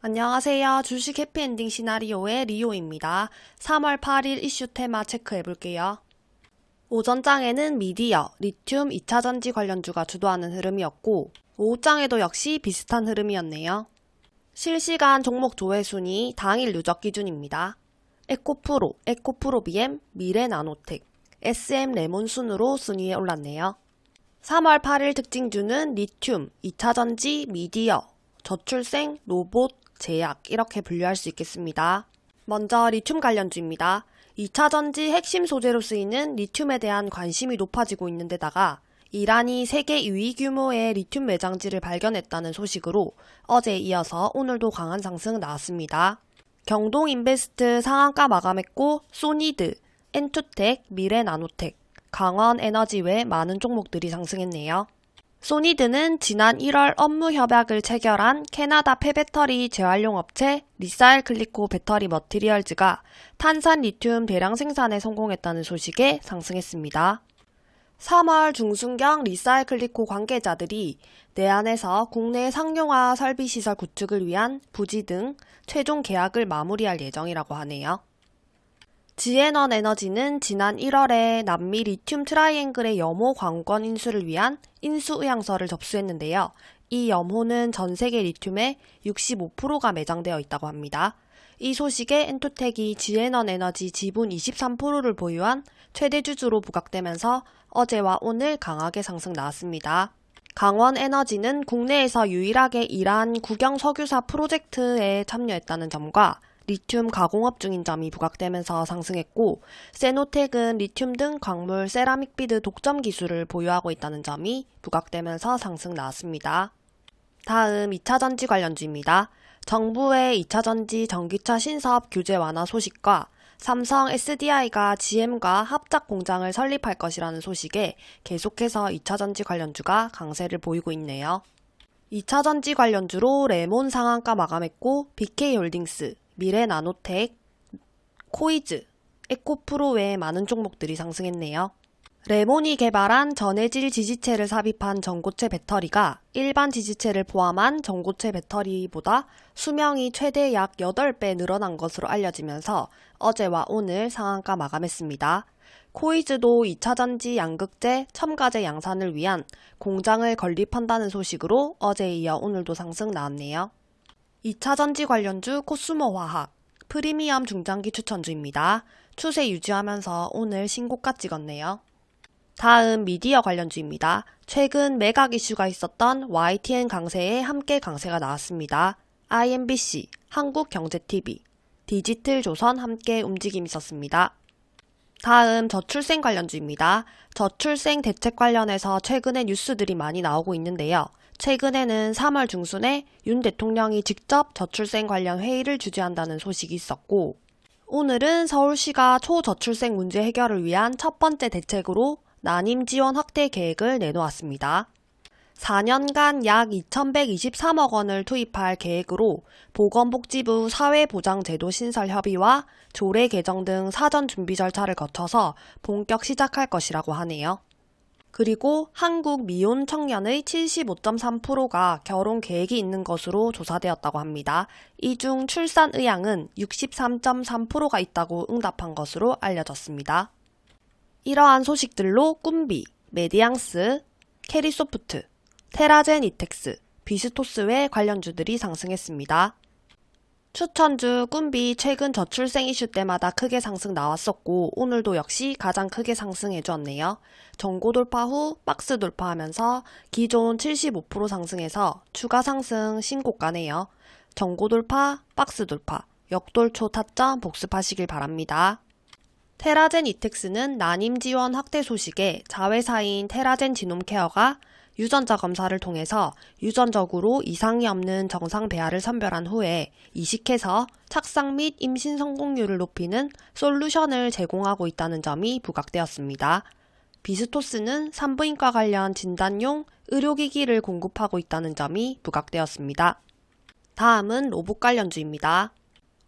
안녕하세요. 주식 해피엔딩 시나리오의 리오입니다. 3월 8일 이슈 테마 체크해 볼게요. 오전장에는 미디어, 리튬 2차전지 관련주가 주도하는 흐름이었고 오후장에도 역시 비슷한 흐름이었네요. 실시간 종목 조회 순위 당일 누적 기준입니다. 에코프로, 에코프로 BM, 미래나노텍, SM 레몬 순으로 순위에 올랐네요. 3월 8일 특징주는 리튬, 2차전지, 미디어, 저출생, 로봇, 제약 이렇게 분류할 수 있겠습니다. 먼저 리튬 관련주입니다. 2차 전지 핵심 소재로 쓰이는 리튬에 대한 관심이 높아지고 있는 데다가 이란이 세계 2위 규모의 리튬 매장지를 발견했다는 소식으로 어제 이어서 오늘도 강한 상승 나왔습니다. 경동인베스트 상한가 마감했고 소니드, 엔투텍, 미래나노텍, 강원에너지 외 많은 종목들이 상승했네요. 소니드는 지난 1월 업무 협약을 체결한 캐나다 폐배터리 재활용 업체 리사이클리코 배터리 머티리얼즈가 탄산 리튬 대량 생산에 성공했다는 소식에 상승했습니다. 3월 중순경 리사이클리코 관계자들이 내한해서 국내 상용화 설비시설 구축을 위한 부지 등 최종 계약을 마무리할 예정이라고 하네요. 지엔원 에너지는 지난 1월에 남미 리튬 트라이앵글의 염호 광권 인수를 위한 인수 의향서를 접수했는데요. 이 염호는 전 세계 리튬의 65%가 매장되어 있다고 합니다. 이 소식에 엔투텍이 지엔원 에너지 지분 23%를 보유한 최대 주주로 부각되면서 어제와 오늘 강하게 상승 나왔습니다. 강원 에너지는 국내에서 유일하게 이러한 국영 석유사 프로젝트에 참여했다는 점과 리튬 가공업 중인 점이 부각되면서 상승했고 세노텍은 리튬 등 광물 세라믹 비드 독점 기술을 보유하고 있다는 점이 부각되면서 상승 나왔습니다. 다음 2차 전지 관련주입니다. 정부의 2차 전지 전기차 신사업 규제 완화 소식과 삼성 SDI가 GM과 합작 공장을 설립할 것이라는 소식에 계속해서 2차 전지 관련주가 강세를 보이고 있네요. 2차 전지 관련주로 레몬 상한가 마감했고 BK홀딩스, 미래 나노텍, 코이즈, 에코프로 외 많은 종목들이 상승했네요. 레몬이 개발한 전해질 지지체를 삽입한 전고체 배터리가 일반 지지체를 포함한 전고체 배터리보다 수명이 최대 약 8배 늘어난 것으로 알려지면서 어제와 오늘 상한가 마감했습니다. 코이즈도 2차전지 양극재, 첨가제 양산을 위한 공장을 건립한다는 소식으로 어제에 이어 오늘도 상승 나왔네요. 2차 전지 관련주 코스모 화학, 프리미엄 중장기 추천주입니다. 추세 유지하면서 오늘 신고가 찍었네요. 다음 미디어 관련주입니다. 최근 매각 이슈가 있었던 YTN 강세에 함께 강세가 나왔습니다. IMBC, 한국경제TV, 디지털조선 함께 움직임 있었습니다. 다음 저출생 관련주입니다. 저출생 대책 관련해서 최근에 뉴스들이 많이 나오고 있는데요. 최근에는 3월 중순에 윤 대통령이 직접 저출생 관련 회의를 주재한다는 소식이 있었고 오늘은 서울시가 초저출생 문제 해결을 위한 첫 번째 대책으로 난임 지원 확대 계획을 내놓았습니다. 4년간 약 2,123억 원을 투입할 계획으로 보건복지부 사회보장제도 신설 협의와 조례 개정 등 사전 준비 절차를 거쳐서 본격 시작할 것이라고 하네요. 그리고 한국 미혼 청년의 75.3%가 결혼 계획이 있는 것으로 조사되었다고 합니다. 이 중 출산 의향은 63.3%가 있다고 응답한 것으로 알려졌습니다. 이러한 소식들로 꿈비, 메디앙스, 캐리소프트, 테라젠 이텍스, 비스토스 외 관련주들이 상승했습니다. 추천주 꿈비 최근 저출생 이슈 때마다 크게 상승 나왔었고 오늘도 역시 가장 크게 상승해 주었네요. 전고 돌파 후 박스 돌파하면서 기존 75% 상승해서 추가 상승 신고가네요. 전고 돌파, 박스 돌파, 역돌초 타점 복습하시길 바랍니다. 테라젠 이텍스는 난임 지원 확대 소식에 자회사인 테라젠 지놈케어가 유전자 검사를 통해서 유전적으로 이상이 없는 정상 배아를 선별한 후에 이식해서 착상 및 임신 성공률을 높이는 솔루션을 제공하고 있다는 점이 부각되었습니다. 비스토스는 산부인과 관련 진단용 의료기기를 공급하고 있다는 점이 부각되었습니다. 다음은 로봇 관련주입니다.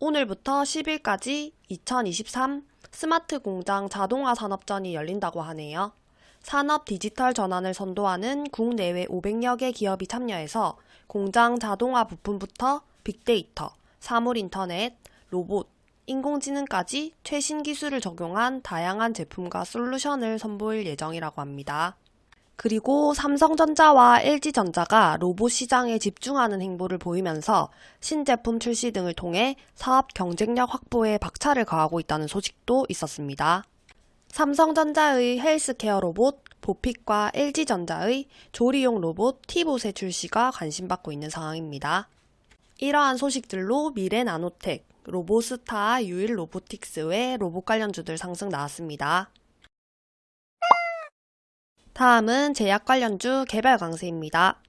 오늘부터 10일까지 2023 스마트 공장 자동화 산업전이 열린다고 하네요. 산업 디지털 전환을 선도하는 국내외 500여 개 기업이 참여해서 공장 자동화 부품부터 빅데이터, 사물 인터넷, 로봇, 인공지능까지 최신 기술을 적용한 다양한 제품과 솔루션을 선보일 예정이라고 합니다. 그리고 삼성전자와 LG전자가 로봇 시장에 집중하는 행보를 보이면서 신제품 출시 등을 통해 사업 경쟁력 확보에 박차를 가하고 있다는 소식도 있었습니다. 삼성전자의 헬스케어 로봇 보픽과 LG전자의 조리용 로봇 티봇의 출시가 관심받고 있는 상황입니다. 이러한 소식들로 미래 나노텍, 로보스타, 유일 로보틱스 외 로봇 관련주들 상승 나왔습니다. 다음은 제약 관련주 개발 강세입니다.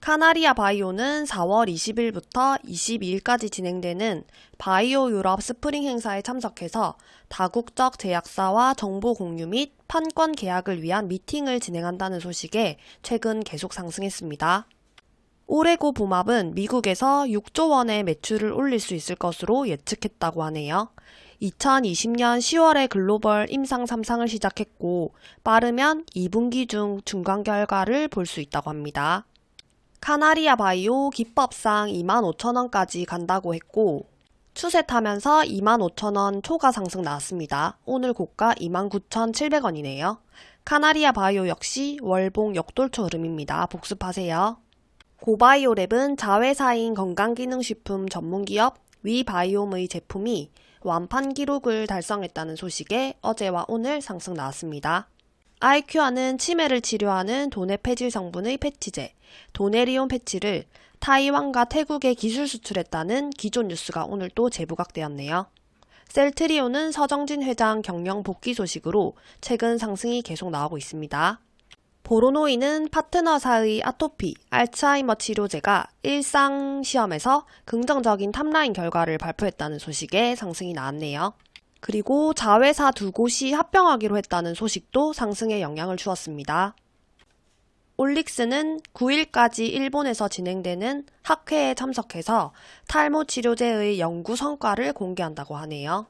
카나리아 바이오는 4월 20일부터 22일까지 진행되는 바이오 유럽 스프링 행사에 참석해서 다국적 제약사와 정보 공유 및 판권 계약을 위한 미팅을 진행한다는 소식에 최근 계속 상승했습니다. 오레고보맙은 미국에서 6조 원의 매출을 올릴 수 있을 것으로 예측했다고 하네요. 2020년 10월에 글로벌 임상 3상을 시작했고 빠르면 2분기 중 중간 결과를 볼 수 있다고 합니다. 카나리아 바이오 기법상 25,000원까지 간다고 했고 추세 타면서 25,000원 초과 상승 나왔습니다. 오늘 고가 29,700원이네요. 카나리아 바이오 역시 월봉 역돌초 흐름입니다. 복습하세요. 고바이오랩은 자회사인 건강기능식품 전문기업 위바이옴의 제품이 완판 기록을 달성했다는 소식에 어제와 오늘 상승 나왔습니다. 아이큐아는 치매를 치료하는 도네 폐질 성분의 패치제, 도네리온 패치를 타이완과 태국에 기술 수출했다는 기존 뉴스가 오늘 또 재부각되었네요. 셀트리온은 서정진 회장 경영 복귀 소식으로 최근 상승이 계속 나오고 있습니다. 보로노이는 파트너사의 아토피, 알츠하이머 치료제가 일상 시험에서 긍정적인 탑라인 결과를 발표했다는 소식에 상승이 나왔네요. 그리고 자회사 두 곳이 합병하기로 했다는 소식도 상승에 영향을 주었습니다. 올릭스는 9일까지 일본에서 진행되는 학회에 참석해서 탈모 치료제의 연구 성과를 공개한다고 하네요.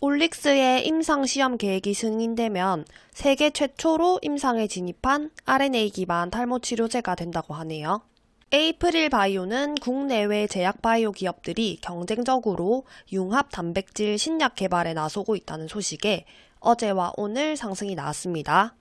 올릭스의 임상 시험 계획이 승인되면 세계 최초로 임상에 진입한 RNA 기반 탈모 치료제가 된다고 하네요. 에이프릴 바이오는 국내외 제약 바이오 기업들이 경쟁적으로 융합 단백질 신약 개발에 나서고 있다는 소식에 어제와 오늘 상승이 나왔습니다.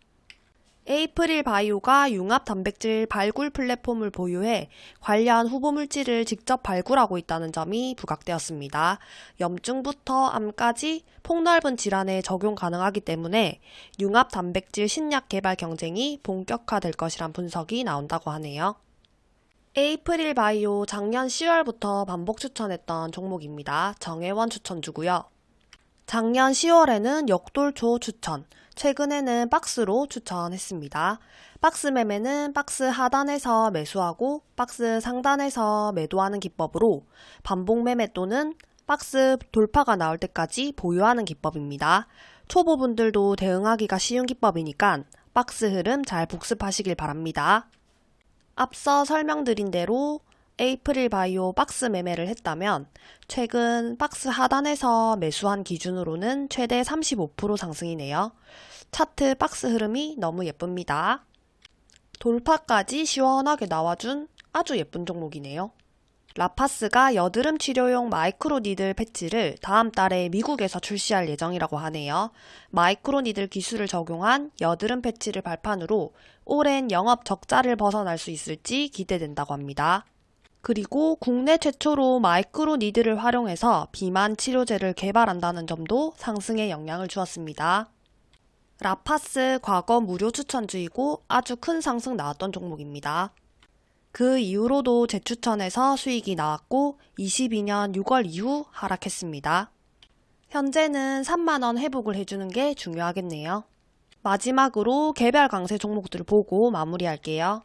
에이프릴 바이오가 융합 단백질 발굴 플랫폼을 보유해 관련 후보 물질을 직접 발굴하고 있다는 점이 부각되었습니다. 염증부터 암까지 폭넓은 질환에 적용 가능하기 때문에 융합 단백질 신약 개발 경쟁이 본격화될 것이란 분석이 나온다고 하네요. 에이프릴 바이오 작년 10월부터 반복 추천했던 종목입니다. 정혜원 추천주고요. 작년 10월에는 역돌초 추천, 최근에는 박스로 추천했습니다. 박스 매매는 박스 하단에서 매수하고 박스 상단에서 매도하는 기법으로 반복 매매 또는 박스 돌파가 나올 때까지 보유하는 기법입니다. 초보분들도 대응하기가 쉬운 기법이니까 박스 흐름 잘 복습하시길 바랍니다. 앞서 설명드린 대로 에이프릴 바이오 박스 매매를 했다면 최근 박스 하단에서 매수한 기준으로는 최대 35% 상승이네요. 차트 박스 흐름이 너무 예쁩니다. 돌파까지 시원하게 나와준 아주 예쁜 종목이네요. 라파스가 여드름 치료용 마이크로 니들 패치를 다음 달에 미국에서 출시할 예정이라고 하네요. 마이크로 니들 기술을 적용한 여드름 패치를 발판으로 오랜 영업 적자를 벗어날 수 있을지 기대된다고 합니다. 그리고 국내 최초로 마이크로 니들을 활용해서 비만 치료제를 개발한다는 점도 상승에 영향을 주었습니다. 라파스 과거 무료 추천주이고 아주 큰 상승 나왔던 종목입니다. 그 이후로도 재추천해서 수익이 나왔고 22년 6월 이후 하락했습니다. 현재는 3만원 회복을 해주는 게 중요하겠네요. 마지막으로 개별 강세 종목들 보고 마무리할게요.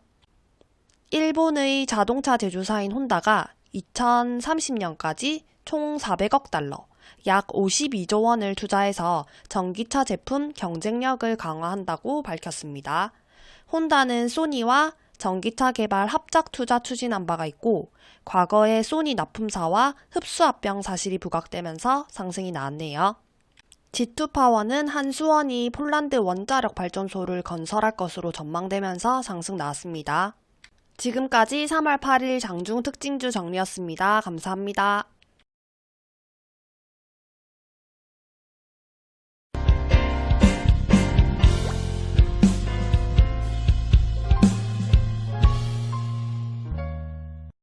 일본의 자동차 제조사인 혼다가 2030년까지 총 400억 달러, 약 52조 원을 투자해서 전기차 제품 경쟁력을 강화한다고 밝혔습니다. 혼다는 소니와 전기차 개발 합작 투자 추진한 바가 있고 과거에 소니 납품사와 흡수 합병 사실이 부각되면서 상승이 나왔네요. G2 파워는 한수원이 폴란드 원자력 발전소를 건설할 것으로 전망되면서 상승 나왔습니다. 지금까지 3월 8일 장중 특징주 정리였습니다. 감사합니다.